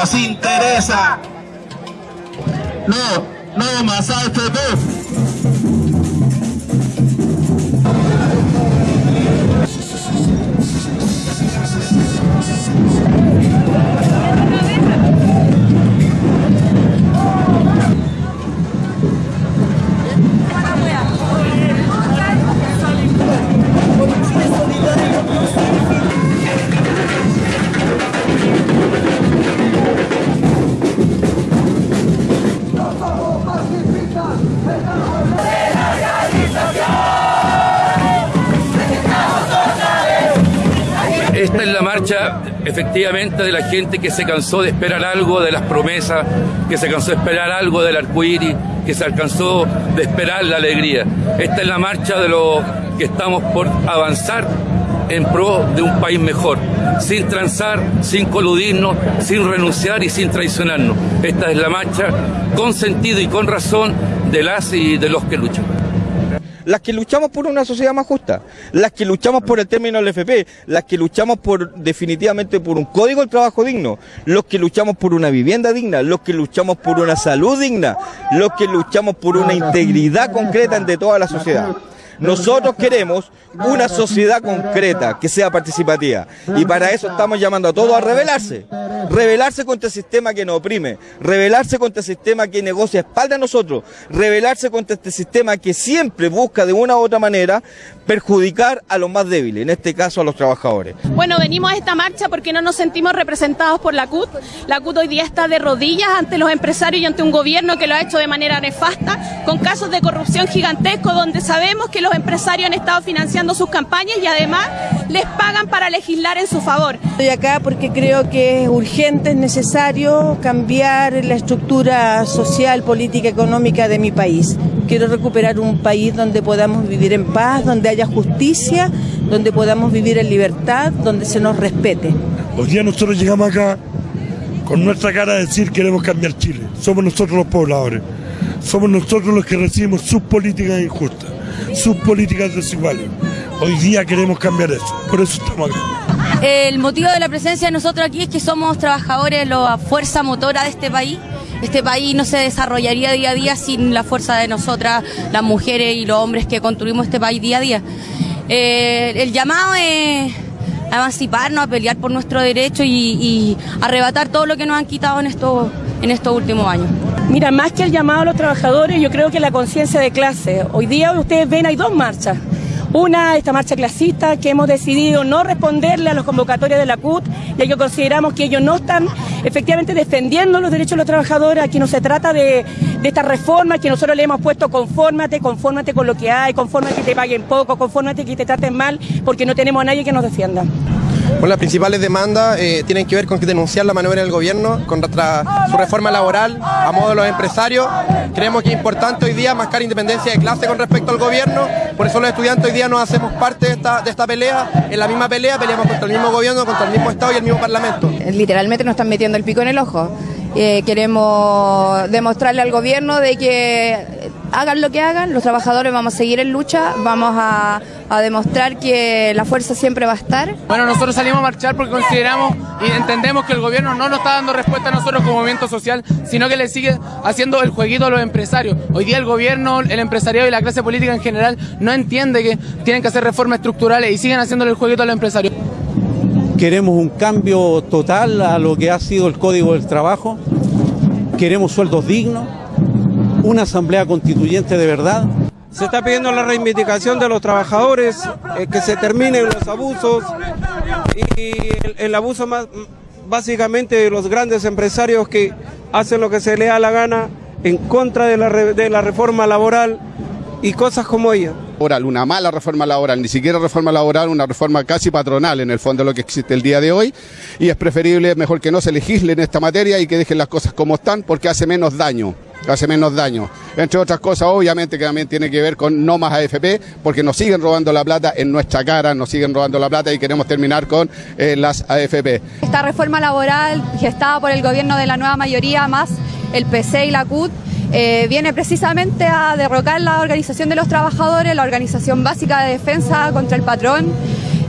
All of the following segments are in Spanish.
nos interesa. No, no más AFP. Marcha efectivamente de la gente que se cansó de esperar algo de las promesas, que se cansó de esperar algo del arcoíris, que se alcanzó de esperar la alegría. Esta es la marcha de los que estamos por avanzar en pro de un país mejor, sin transar, sin coludirnos, sin renunciar y sin traicionarnos. Esta es la marcha con sentido y con razón de las y de los que luchan las que luchamos por una sociedad más justa, las que luchamos por el término del FP, las que luchamos por definitivamente por un código del trabajo digno, los que luchamos por una vivienda digna, los que luchamos por una salud digna, los que luchamos por una integridad concreta ante toda la sociedad. Nosotros queremos una sociedad concreta que sea participativa y para eso estamos llamando a todos a rebelarse, rebelarse contra el sistema que nos oprime, rebelarse contra el sistema que negocia espalda a nosotros, rebelarse contra este sistema que siempre busca de una u otra manera perjudicar a los más débiles, en este caso a los trabajadores. Bueno, venimos a esta marcha porque no nos sentimos representados por la CUT. La CUT hoy día está de rodillas ante los empresarios y ante un gobierno que lo ha hecho de manera nefasta, con casos de corrupción gigantescos donde sabemos que los empresarios han estado financiando sus campañas y además les pagan para legislar en su favor. Estoy acá porque creo que es urgente, es necesario cambiar la estructura social, política, económica de mi país. Quiero recuperar un país donde podamos vivir en paz, donde haya justicia, donde podamos vivir en libertad, donde se nos respete. Hoy día nosotros llegamos acá con nuestra cara a decir queremos cambiar Chile. Somos nosotros los pobladores. Somos nosotros los que recibimos sus políticas injustas, sus políticas desiguales. Hoy día queremos cambiar eso. Por eso estamos acá. El motivo de la presencia de nosotros aquí es que somos trabajadores, la fuerza motora de este país. Este país no se desarrollaría día a día sin la fuerza de nosotras, las mujeres y los hombres que construimos este país día a día. Eh, el llamado es a emanciparnos, a pelear por nuestro derecho y, y, arrebatar todo lo que nos han quitado en estos, en estos últimos años. Mira, más que el llamado a los trabajadores, yo creo que la conciencia de clase. Hoy día ustedes ven, hay dos marchas. Una, esta marcha clasista, que hemos decidido no responderle a los convocatorios de la CUT, ya que consideramos que ellos no están efectivamente defendiendo los derechos de los trabajadores. Aquí no se trata de, de esta reforma que nosotros le hemos puesto confórmate, confórmate con lo que hay, confórmate que te paguen poco, confórmate que te traten mal, porque no tenemos a nadie que nos defienda. Bueno, las principales demandas eh, tienen que ver con que denunciar la maniobra del gobierno contra su reforma laboral a modo de los empresarios. Creemos que es importante hoy día marcar independencia de clase con respecto al gobierno. Por eso los estudiantes hoy día nos hacemos parte de esta, de esta pelea. En la misma pelea peleamos contra el mismo gobierno, contra el mismo Estado y el mismo Parlamento. Literalmente nos están metiendo el pico en el ojo. Eh, queremos demostrarle al gobierno de que hagan lo que hagan, los trabajadores vamos a seguir en lucha, vamos a, a, demostrar que la fuerza siempre va a estar. Bueno, nosotros salimos a marchar porque consideramos y entendemos que el gobierno no nos está dando respuesta a nosotros como movimiento social, sino que le sigue haciendo el jueguito a los empresarios. Hoy día el gobierno, el empresariado y la clase política en general no entiende que tienen que hacer reformas estructurales y siguen haciéndole el jueguito a los empresarios. Queremos un cambio total a lo que ha sido el Código del Trabajo. Queremos sueldos dignos, una asamblea constituyente de verdad. Se está pidiendo la reivindicación de los trabajadores, eh, que se terminen los abusos y el, abuso más básicamente de los grandes empresarios que hacen lo que se les da la gana en contra de la, de la reforma laboral y cosas como ella. Una mala reforma laboral, ni siquiera reforma laboral, una reforma casi patronal en el fondo lo que existe el día de hoy. Y es preferible, mejor que no se legisle en esta materia y que dejen las cosas como están porque hace menos daño hace menos daño. Entre otras cosas, obviamente, que también tiene que ver con no más AFP, porque nos siguen robando la plata en nuestra cara, nos siguen robando la plata y queremos terminar con eh, las AFP. Esta reforma laboral gestada por el gobierno de la nueva mayoría, más el PC y la CUT, eh, viene precisamente a derrocar la organización de los trabajadores, la organización básica de defensa contra el patrón.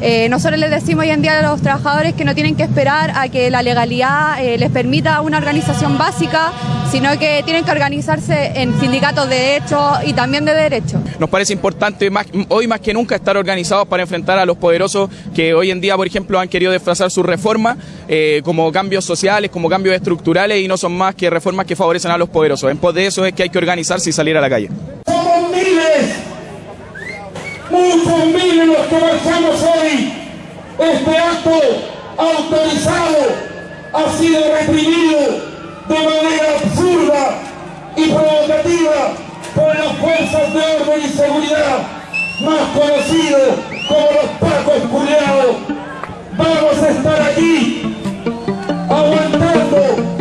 Eh, nosotros les decimos hoy en día a los trabajadores que no tienen que esperar a que la legalidad eh, les permita una organización básica, sino que tienen que organizarse en sindicatos de derecho y también de derecho. Nos parece importante más, hoy más que nunca estar organizados para enfrentar a los poderosos que hoy en día, por ejemplo, han querido desfrazar su reforma eh, como cambios sociales, como cambios estructurales y no son más que reformas que favorecen a los poderosos. En pos de eso es que hay que organizarse y salir a la calle. Somos miles, muchos miles los que marchamos hoy. Este acto autorizado ha sido reprimido de manera absurda y provocativa por las fuerzas de orden y seguridad, más conocidos como los pacos culeados. Vamos a estar aquí aguantando